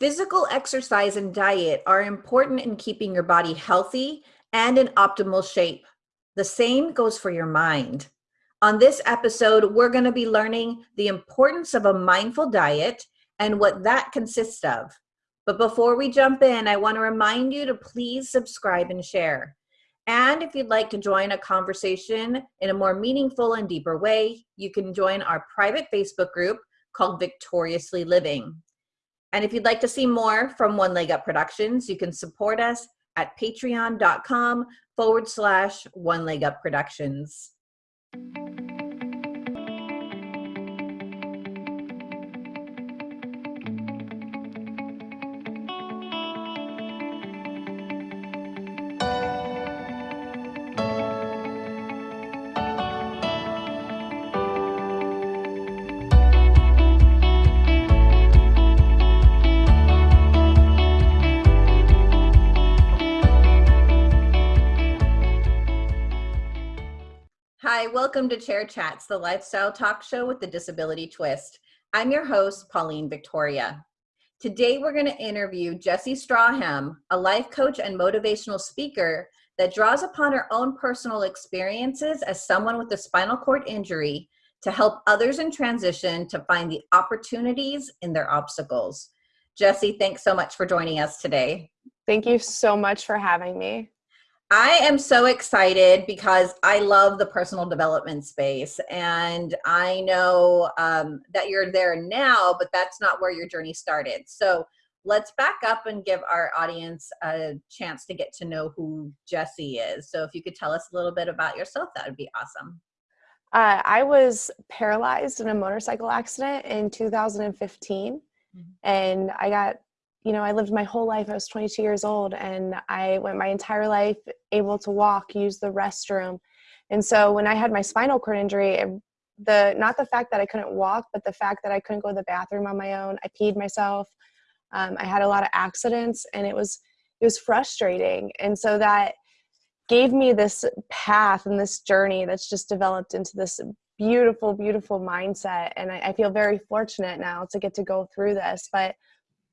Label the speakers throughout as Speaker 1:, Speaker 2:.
Speaker 1: Physical exercise and diet are important in keeping your body healthy and in optimal shape. The same goes for your mind. On this episode, we're going to be learning the importance of a mindful diet and what that consists of. But before we jump in, I want to remind you to please subscribe and share. And if you'd like to join a conversation in a more meaningful and deeper way, you can join our private Facebook group called Victoriously Living. And if you'd like to see more from One Leg Up Productions, you can support us at patreon.com forward slash One Leg Up Productions. Welcome to Chair Chats, the lifestyle talk show with the disability twist. I'm your host, Pauline Victoria. Today, we're going to interview Jessie Strawham, a life coach and motivational speaker that draws upon her own personal experiences as someone with a spinal cord injury to help others in transition to find the opportunities in their obstacles. Jessie, thanks so much for joining us today.
Speaker 2: Thank you so much for having me.
Speaker 1: I am so excited because I love the personal development space. And I know um, that you're there now, but that's not where your journey started. So let's back up and give our audience a chance to get to know who Jesse is. So if you could tell us a little bit about yourself, that would be awesome.
Speaker 2: Uh, I was paralyzed in a motorcycle accident in 2015, mm-hmm. and I got you know, I lived my whole life. I was 22 years old and I went my entire life able to walk, use the restroom. And so when I had my spinal cord injury, it, the not the fact that I couldn't walk, but the fact that I couldn't go to the bathroom on my own. I peed myself. Um, I had a lot of accidents, and it was it was frustrating. And so that gave me this path and this journey that's just developed into this beautiful, beautiful mindset. And I, I feel very fortunate now to get to go through this. But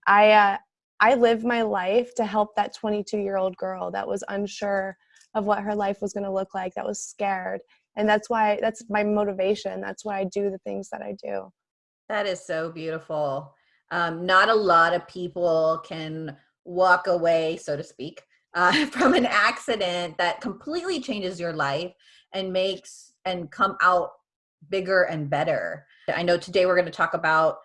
Speaker 2: I uh, I lived my life to help that 22 year old girl that was unsure of what her life was going to look like, that was scared, and that's why that's my motivation. That's why I do the things that I do.
Speaker 1: That is so beautiful. Um, not a lot of people can walk away, so to speak, uh, from an accident that completely changes your life and makes and come out bigger and better. I know today we're going to talk about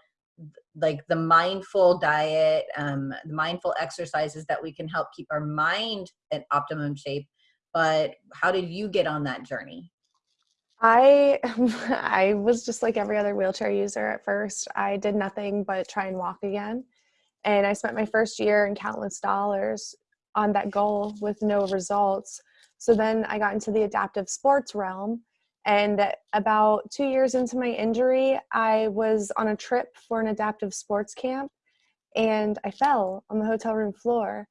Speaker 1: like the mindful diet, um, the mindful exercises that we can help keep our mind in optimum shape. But how did you get on that journey?
Speaker 2: I I was just like every other wheelchair user at first. I did nothing but try and walk again. And I spent my first year and countless dollars on that goal with no results. So then I got into the adaptive sports realm and about two years into my injury, I was on a trip for an adaptive sports camp and I fell on the hotel room floor.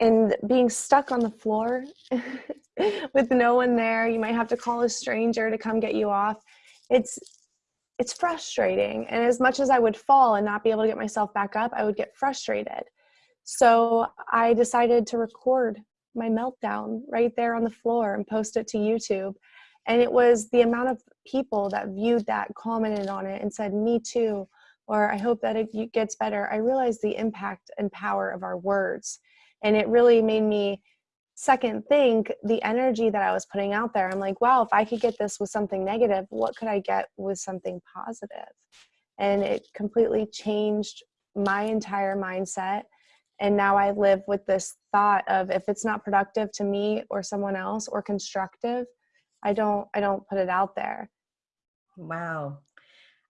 Speaker 2: And being stuck on the floor with no one there, you might have to call a stranger to come get you off. It's it's frustrating. And as much as I would fall and not be able to get myself back up, I would get frustrated. So I decided to record my meltdown right there on the floor and post it to YouTube and it was the amount of people that viewed that commented on it and said me too or i hope that it gets better. I realized the impact and power of our words. And it really made me second think the energy that i was putting out there. I'm like wow if i could get this with something negative what could i get with something positive? positive? And it completely changed my entire mindset. And now i live with this thought of if it's not productive to me or someone else or constructive I don't I don't put it out there.
Speaker 1: Wow.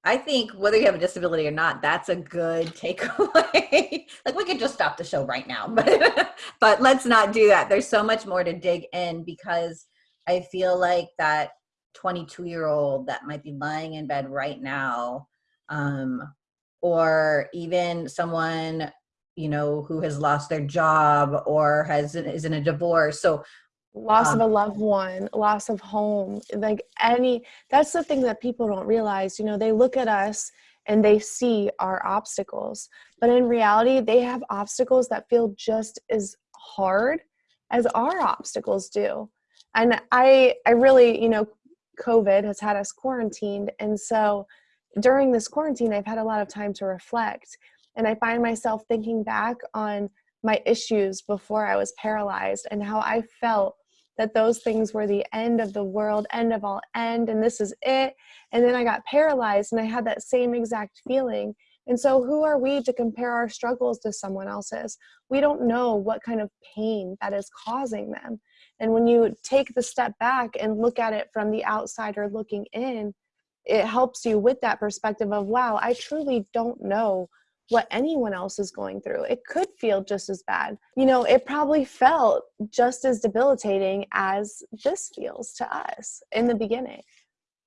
Speaker 1: I think whether you have a disability or not, that's a good takeaway. like we could just stop the show right now, but but let's not do that. There's so much more to dig in because I feel like that 22 year old that might be lying in bed right now, um, or even someone you know who has lost their job or has is in a divorce. So
Speaker 2: loss um, of a loved one loss of home like any that's the thing that people don't realize you know they look at us and they see our obstacles. But in reality, they have obstacles that feel just as hard as our obstacles do. And I I really, you know, COVID has had us quarantined and so during this quarantine I've had a lot of time to reflect and I find myself thinking back on my issues before I was paralyzed and how I felt that those things were the end of the world, end of all end, and this is it. And then I got paralyzed and I had that same exact feeling. And so, who are we to compare our struggles to someone else's? We don't know what kind of pain that is causing them. And when you take the step back and look at it from the outsider looking in, it helps you with that perspective of, wow, I truly don't know what anyone else is going through. It could feel just as bad. You know, it probably felt just as debilitating as this feels to us in the beginning.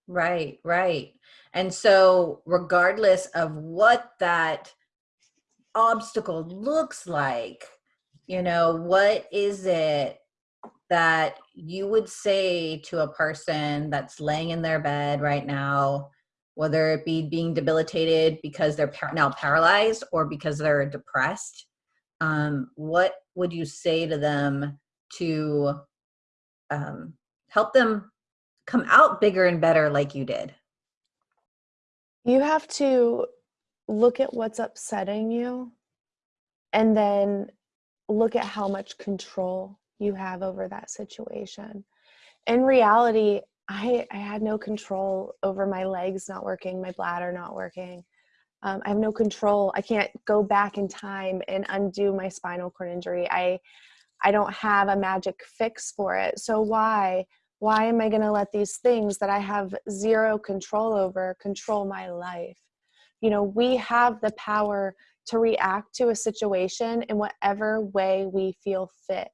Speaker 1: Right, right. And so, regardless of what that obstacle looks like, you know, what is it that you would say to a person that's laying in their bed right now whether it be being debilitated because they're now paralyzed or because they're depressed um, what would you say to them to um, help them come out bigger and better like you did?
Speaker 2: You have to look at what's upsetting you and then look at how much control you have over that situation. In reality I, I had no control over my legs not working, my bladder not working. Um, I have no control. I can't go back in time and undo my spinal cord injury. I, I don't have a magic fix for it. So why, why am I going to let these things that I have zero control over control my life? You know, we have the power to react to a situation in whatever way we feel fit.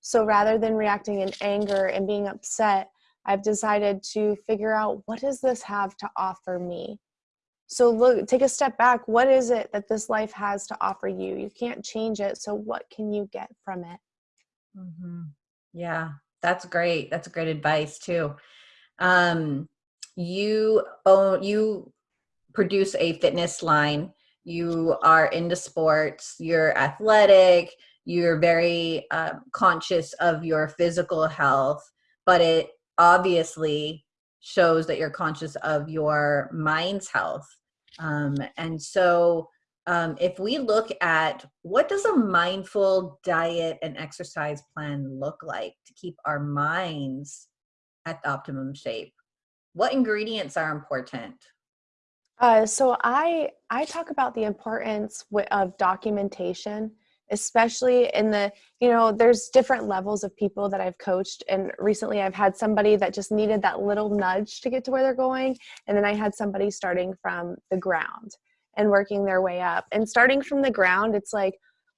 Speaker 2: So rather than reacting in anger and being upset, I've decided to figure out what does this have to offer me? So look, take a step back. What is it that this life has to offer you? You can't change it. So what can you get from it?
Speaker 1: Mm-hmm. Yeah, that's great. That's great advice too. Um, you own, you produce a fitness line. You are into sports. You're athletic. You're very uh, conscious of your physical health, but it obviously shows that you're conscious of your mind's health. Um, and so um, if we look at what does a mindful diet and exercise plan look like to keep our minds at optimum shape, what ingredients are important?
Speaker 2: Uh, so I I talk about the importance of documentation especially in the you know there's different levels of people that i've coached. And recently i've had somebody that just needed that little nudge to get to where they're going. And then i had somebody starting from the ground and working their way up. And starting from the ground it's like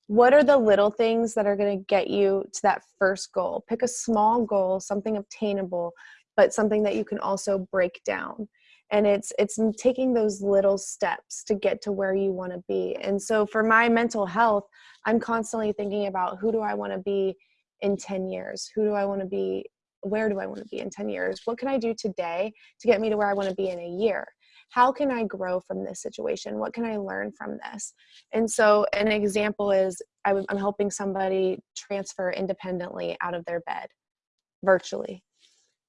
Speaker 2: what are the little things that are going to get you to that first goal? Pick a small goal something obtainable but something that you can also break down and it's it's taking those little steps to get to where you want to be. And so for my mental health i'm constantly thinking about who do i want to be in 10 years? Who do i want to be where do i want to be in 10 years? What can i do today to get me to where i want to be in a year? How can i grow from this situation? What can i learn from this? And so an example is i'm helping somebody transfer independently out of their bed virtually.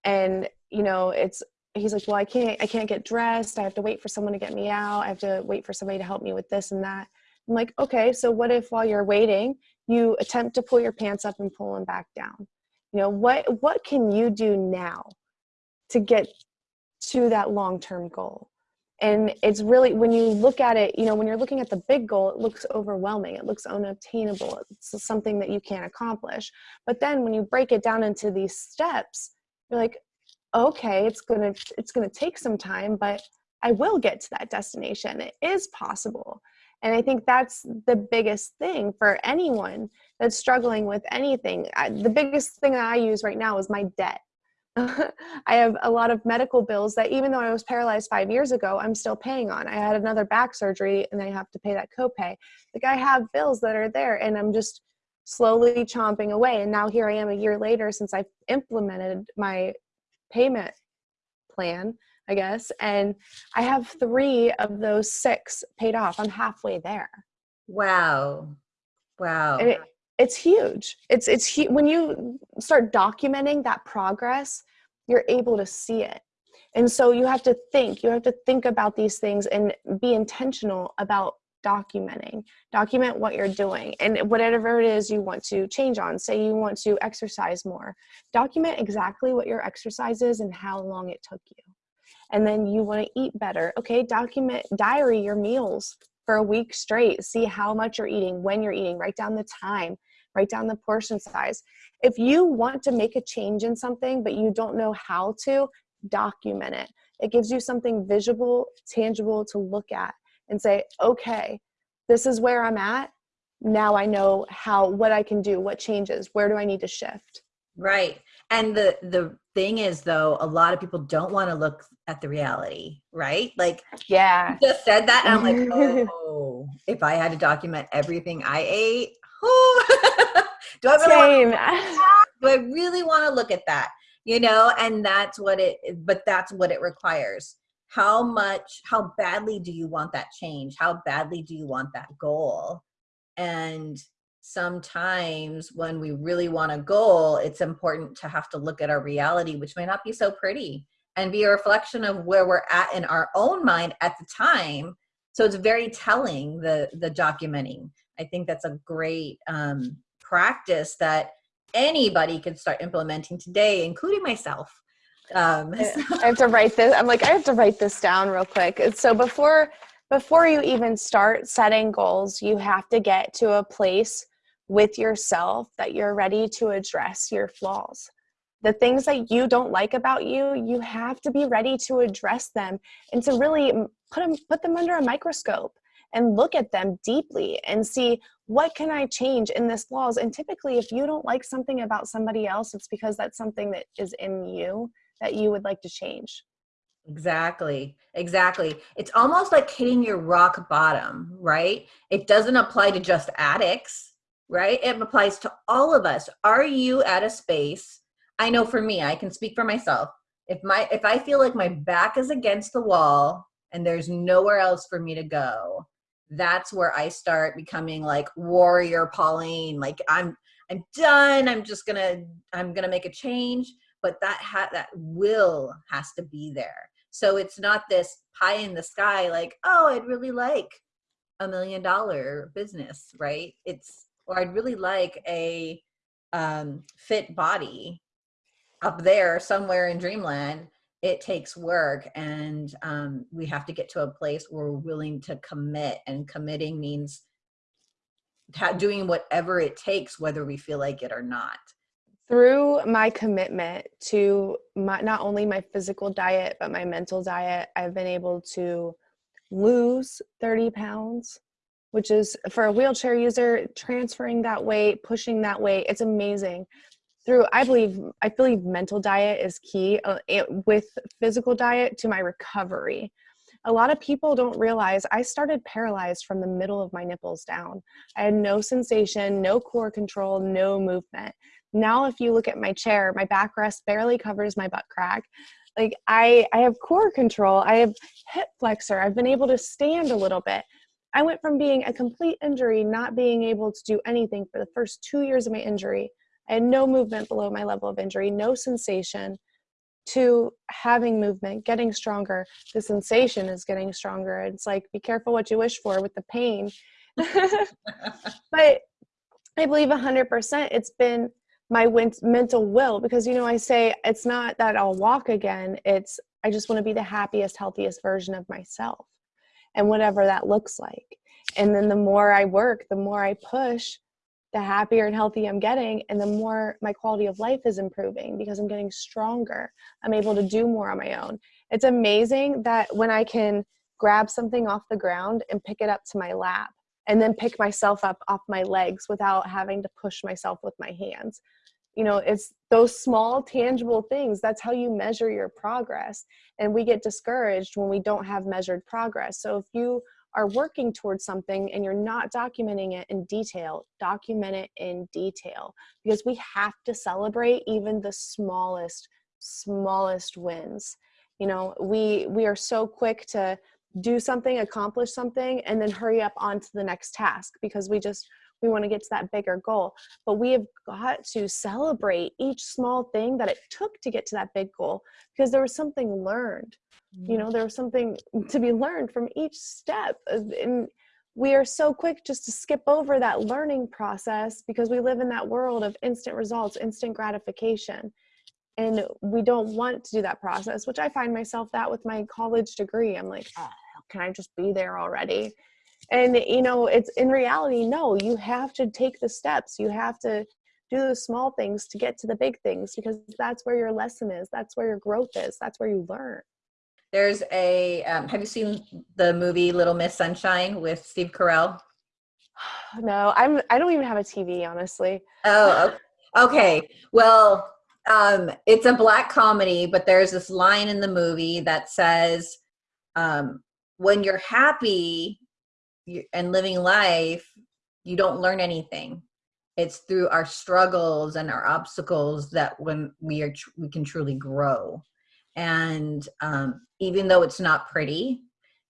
Speaker 2: And you know it's he's like well i can't i can't get dressed. I have to wait for someone to get me out. I have to wait for somebody to help me with this and that. I'm like okay so what if while you're waiting you attempt to pull your pants up and pull them back down? You know what what can you do now to get to that long-term goal? And it's really when you look at it you know when you're looking at the big goal it looks overwhelming. It looks unobtainable. It's something that you can't accomplish. But then when you break it down into these steps you're like okay it's gonna it's gonna take some time but i will get to that destination. It is possible. And i think that's the biggest thing for anyone that's struggling with anything. I, the biggest thing that i use right now is my debt. I have a lot of medical bills that even though i was paralyzed five years ago i'm still paying on. I had another back surgery and i have to pay that copay. Like i have bills that are there and i'm just slowly chomping away. And now here i am a year later since i've implemented my payment plan. I guess. And I have three of those six paid off. I'm halfway there.
Speaker 1: Wow. Wow.
Speaker 2: And it, it's huge. It's it's hu- when you start documenting that progress, you're able to see it. And so you have to think, you have to think about these things and be intentional about documenting. Document what you're doing and whatever it is you want to change on. Say you want to exercise more. Document exactly what your exercise is and how long it took you. And then you want to eat better. Okay, document diary your meals for a week straight. See how much you're eating, when you're eating, write down the time, write down the portion size. If you want to make a change in something but you don't know how to, document it. It gives you something visible, tangible to look at and say, okay, this is where I'm at. Now I know how, what I can do, what changes, where do I need to shift?
Speaker 1: Right. And the the thing is though, a lot of people don't want to look at the reality, right? Like
Speaker 2: yeah.
Speaker 1: just said that and I'm like, oh, if I had to document everything I ate, oh, do I really
Speaker 2: Same.
Speaker 1: do I really want to look at that? You know, and that's what it but that's what it requires. How much how badly do you want that change? How badly do you want that goal? And sometimes when we really want a goal, it's important to have to look at our reality, which may not be so pretty, and be a reflection of where we're at in our own mind at the time. So it's very telling the the documenting. I think that's a great um, practice that anybody can start implementing today, including myself. Um,
Speaker 2: so. I have to write this. I'm like, I have to write this down real quick. So before before you even start setting goals, you have to get to a place with yourself that you're ready to address your flaws. The things that you don't like about you, you have to be ready to address them and to really put them, put them under a microscope and look at them deeply and see what can I change in this flaws. And typically, if you don't like something about somebody else, it's because that's something that is in you that you would like to change.
Speaker 1: Exactly. Exactly. It's almost like hitting your rock bottom, right? It doesn't apply to just addicts right? It applies to all of us. Are you at a space? I know for me, I can speak for myself. If my if I feel like my back is against the wall and there's nowhere else for me to go, that's where I start becoming like warrior Pauline. Like I'm I'm done. I'm just gonna I'm gonna make a change. But that ha- that will has to be there. So it's not this pie in the sky like oh I'd really like a million dollar business, right? It's or I'd really like a um, fit body up there somewhere in dreamland it takes work and um, we have to get to a place where we're willing to commit and committing means doing whatever it takes whether we feel like it or not
Speaker 2: through my commitment to my, not only my physical diet but my mental diet i've been able to lose 30 pounds which is for a wheelchair user, transferring that weight, pushing that weight, it's amazing. Through, I believe, I believe mental diet is key uh, it, with physical diet to my recovery. A lot of people don't realize I started paralyzed from the middle of my nipples down. I had no sensation, no core control, no movement. Now, if you look at my chair, my backrest barely covers my butt crack like I, I have core control i have hip flexor i've been able to stand a little bit I went from being a complete injury, not being able to do anything for the first two years of my injury. I had no movement below my level of injury, no sensation, to having movement, getting stronger. The sensation is getting stronger. It's like, be careful what you wish for with the pain. but I believe 100% it's been my mental will because, you know, I say it's not that I'll walk again, it's I just want to be the happiest, healthiest version of myself and whatever that looks like. And then the more I work, the more I push, the happier and healthy I'm getting, and the more my quality of life is improving because I'm getting stronger. I'm able to do more on my own. It's amazing that when I can grab something off the ground and pick it up to my lap and then pick myself up off my legs without having to push myself with my hands you know it's those small tangible things that's how you measure your progress. And we get discouraged when we don't have measured progress. So if you are working towards something and you're not documenting it in detail document it in detail. Because we have to celebrate even the smallest smallest wins. You know, we we are so quick to do something, accomplish something, and then hurry up onto the next task because we just we want to get to that bigger goal. But we have got to celebrate each small thing that it took to get to that big goal because there was something learned. You know, mm-hmm. there was something to be learned from each step. And we are so quick just to skip over that learning process because we live in that world of instant results, instant gratification. And we don't want to do that process, which I find myself that with my college degree. I'm like, oh, can I just be there already? And you know it's in reality no you have to take the steps. You have to do the small things to get to the big things because that's where your lesson is. That's where your growth is. That's where you learn.
Speaker 1: There's a um, have you seen the movie little miss sunshine with steve carell?
Speaker 2: No i'm i don't even have a tv honestly.
Speaker 1: Oh okay. Well um it's a black comedy but there's this line in the movie that says um when you're happy and living life, you don't learn anything. It's through our struggles and our obstacles that when we are we can truly grow. And um, even though it's not pretty,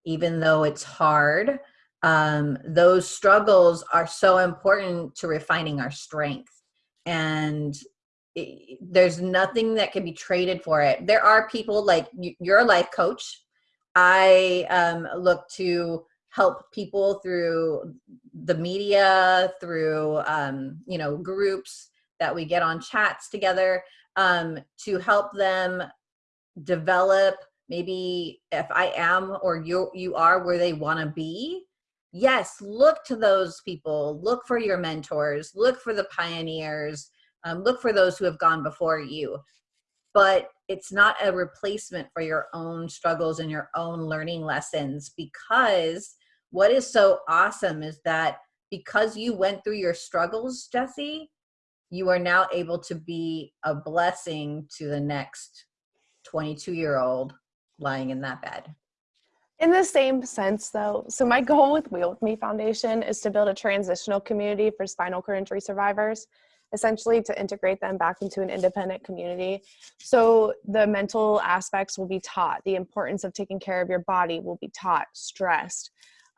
Speaker 1: even though it's hard, um, those struggles are so important to refining our strength. And it, there's nothing that can be traded for it. There are people like you're a life coach. I um, look to help people through the media, through um, you know groups that we get on chats together um, to help them develop. Maybe if I am or you you are where they want to be, yes, look to those people. Look for your mentors. Look for the pioneers. Um, look for those who have gone before you. But it's not a replacement for your own struggles and your own learning lessons because what is so awesome is that because you went through your struggles, Jesse, you are now able to be a blessing to the next 22 year old lying in that bed.
Speaker 2: In the same sense, though, so my goal with Wheel with Me Foundation is to build a transitional community for spinal cord injury survivors, essentially to integrate them back into an independent community. So the mental aspects will be taught, the importance of taking care of your body will be taught, stressed,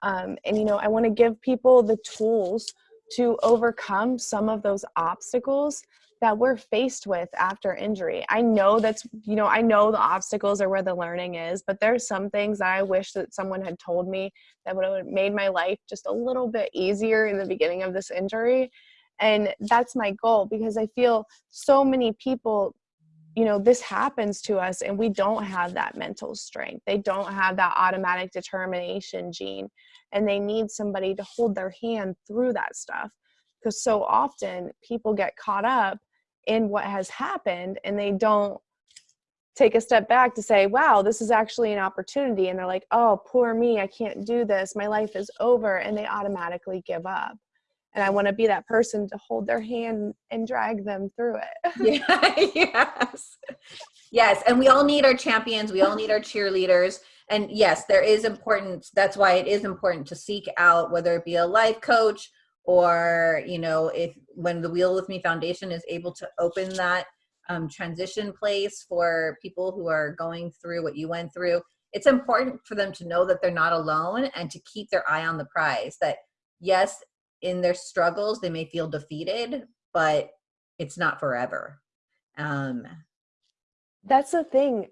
Speaker 2: um, and, you know, I want to give people the tools to overcome some of those obstacles that we're faced with after injury. I know that's, you know, I know the obstacles are where the learning is, but there's some things that I wish that someone had told me that would have made my life just a little bit easier in the beginning of this injury. And that's my goal because I feel so many people you know this happens to us and we don't have that mental strength. They don't have that automatic determination gene and they need somebody to hold their hand through that stuff. Because so often people get caught up in what has happened and they don't take a step back to say wow this is actually an opportunity. And they're like oh poor me i can't do this. My life is over. And they automatically give up and I want to be that person to hold their hand and drag them through
Speaker 1: it. yeah, yes. Yes, and we all need our champions, we all need our cheerleaders. And yes, there is importance. That's why it is important to seek out whether it be a life coach or, you know, if when the Wheel with Me Foundation is able to open that um, transition place for people who are going through what you went through, it's important for them to know that they're not alone and to keep their eye on the prize that yes in their struggles they may feel defeated but it's not forever. Um
Speaker 2: that's the thing.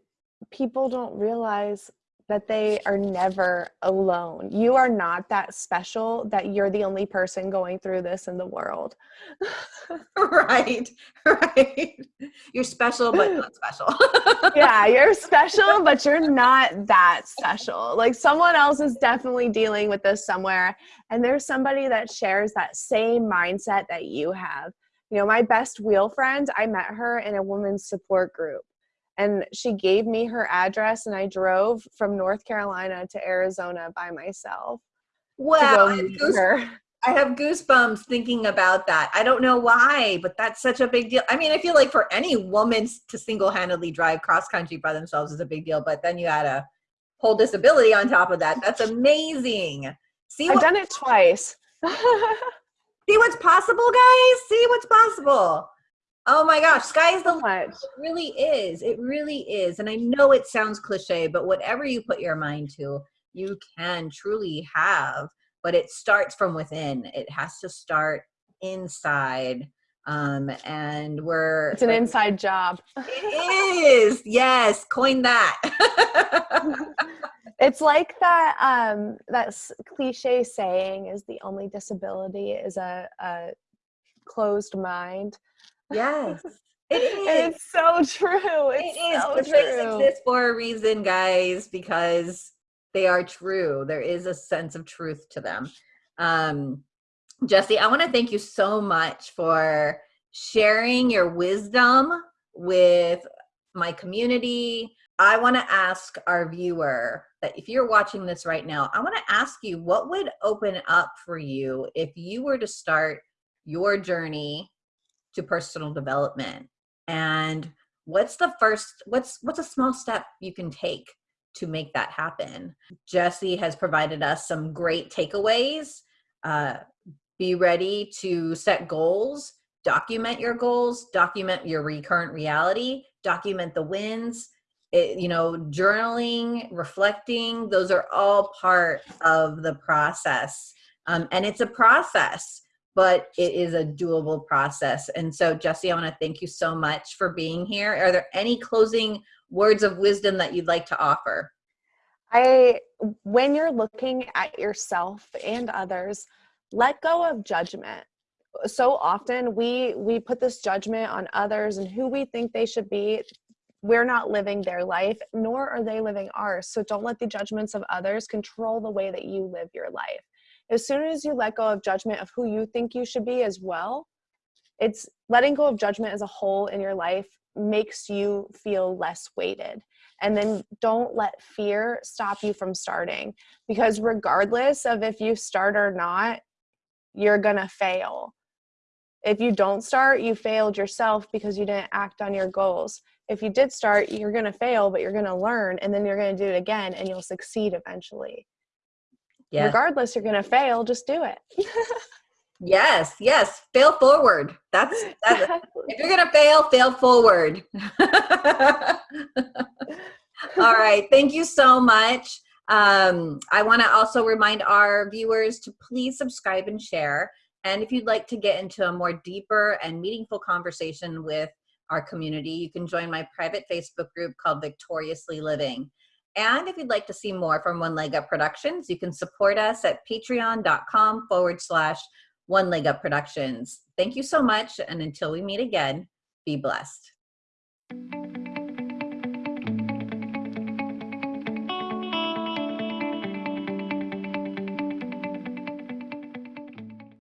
Speaker 2: People don't realize that they are never alone. You are not that special that you're the only person going through this in the world.
Speaker 1: right. Right. You're special but not special.
Speaker 2: yeah, you're special but you're not that special. Like someone else is definitely dealing with this somewhere and there's somebody that shares that same mindset that you have. You know, my best wheel friend, I met her in a women's support group and she gave me her address and I drove from North Carolina to Arizona by myself.
Speaker 1: Wow. I have, goose, I have goosebumps thinking about that. I don't know why, but that's such a big deal. I mean, I feel like for any woman to single-handedly drive cross country by themselves is a big deal, but then you add a whole disability on top of that. That's amazing.
Speaker 2: See, I've done it twice.
Speaker 1: see what's possible, guys. See what's possible. Oh my gosh, sky's the
Speaker 2: limit.
Speaker 1: It really is. It really is. And I know it sounds cliche, but whatever you put your mind to, you can truly have. But it starts from within. It has to start inside. Um, and we're
Speaker 2: It's an inside job.
Speaker 1: it is. Yes, coin that.
Speaker 2: it's like that um that cliche saying is the only disability is a, a closed mind.
Speaker 1: Yes. It is.
Speaker 2: It's so true. It's
Speaker 1: It is.
Speaker 2: so
Speaker 1: The exist for a reason, guys, because they are true. There is a sense of truth to them. Um, Jesse, I want to thank you so much for sharing your wisdom with my community. I want to ask our viewer that if you're watching this right now, I want to ask you what would open up for you if you were to start your journey to personal development and what's the first what's what's a small step you can take to make that happen? Jesse has provided us some great takeaways uh, be ready to set goals document your goals document your recurrent reality document the wins it, you know journaling reflecting those are all part of the process. Um, and it's a process but it is a doable process and so jesse i want to thank you so much for being here are there any closing words of wisdom that you'd like to offer
Speaker 2: I when you're looking at yourself and others, let go of judgment. So often we we put this judgment on others and who we think they should be. We're not living their life, nor are they living ours. So don't let the judgments of others control the way that you live your life. As soon as you let go of judgment of who you think you should be as well, it's letting go of judgment as a whole in your life makes you feel less weighted. And then don't let fear stop you from starting because regardless of if you start or not you're gonna fail. If you don't start you failed yourself because you didn't act on your goals. If you did start you're gonna fail but you're gonna learn and then you're gonna do it again and you'll succeed eventually
Speaker 1: yes
Speaker 2: regardless you're gonna fail just do it.
Speaker 1: Yes yes fail forward. That's, that's if you're gonna fail fail forward. All right thank you so much. Um, i want to also remind our viewers to please subscribe and share. And if you'd like to get into a more deeper and meaningful conversation with our community you can join my private facebook group called victoriously living and if you'd like to see more from one leg up productions you can support us at patreon.com forward slash one leg up productions. Thank you so much and until we meet again be blessed